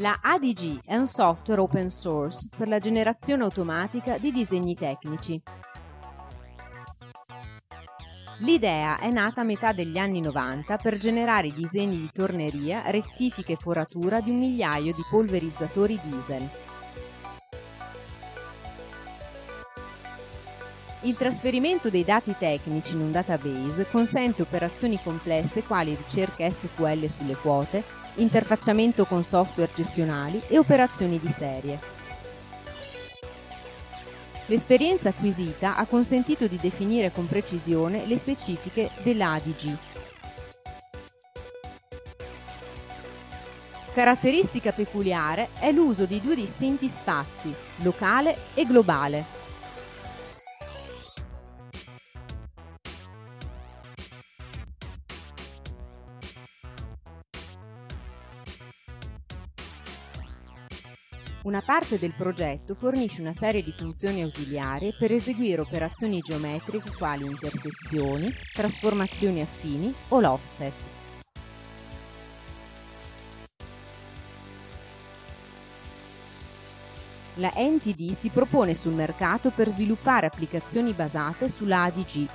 La ADG è un software open source per la generazione automatica di disegni tecnici. L'idea è nata a metà degli anni 90 per generare disegni di torneria, rettifiche e foratura di un migliaio di polverizzatori diesel. Il trasferimento dei dati tecnici in un database consente operazioni complesse quali ricerca SQL sulle quote, interfacciamento con software gestionali e operazioni di serie. L'esperienza acquisita ha consentito di definire con precisione le specifiche dell'ADG. Caratteristica peculiare è l'uso di due distinti spazi, locale e globale. Una parte del progetto fornisce una serie di funzioni ausiliarie per eseguire operazioni geometriche quali intersezioni, trasformazioni affini o l'offset. La NTD si propone sul mercato per sviluppare applicazioni basate sulla ADG.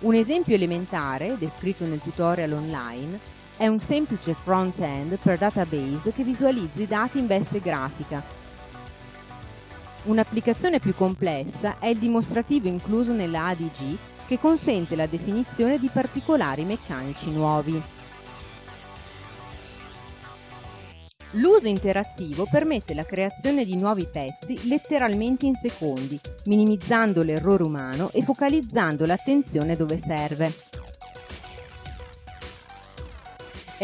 Un esempio elementare, descritto nel tutorial online, è un semplice front-end per database che visualizza i dati in veste grafica. Un'applicazione più complessa è il dimostrativo incluso nella ADG che consente la definizione di particolari meccanici nuovi. L'uso interattivo permette la creazione di nuovi pezzi letteralmente in secondi, minimizzando l'errore umano e focalizzando l'attenzione dove serve.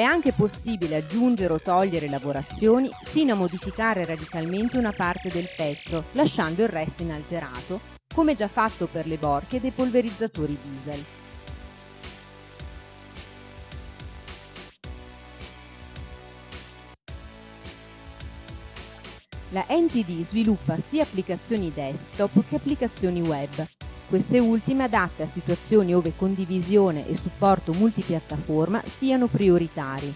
È anche possibile aggiungere o togliere lavorazioni sino a modificare radicalmente una parte del pezzo, lasciando il resto inalterato, come già fatto per le borchie dei polverizzatori diesel. La NTD sviluppa sia applicazioni desktop che applicazioni web, queste ultime adatte a situazioni ove condivisione e supporto multipiattaforma siano prioritari.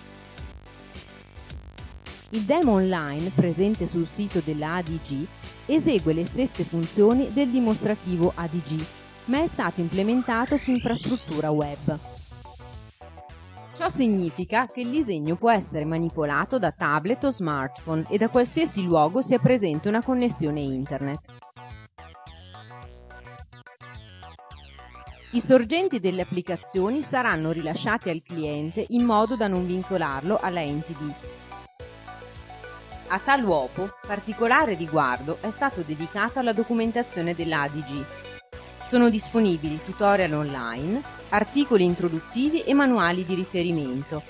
Il demo online presente sul sito della ADG esegue le stesse funzioni del dimostrativo ADG, ma è stato implementato su infrastruttura web. Ciò significa che il disegno può essere manipolato da tablet o smartphone e da qualsiasi luogo sia presente una connessione internet. I sorgenti delle applicazioni saranno rilasciati al cliente in modo da non vincolarlo alla NTD. A tal uopo, particolare riguardo è stato dedicato alla documentazione dell'ADG. Sono disponibili tutorial online, articoli introduttivi e manuali di riferimento,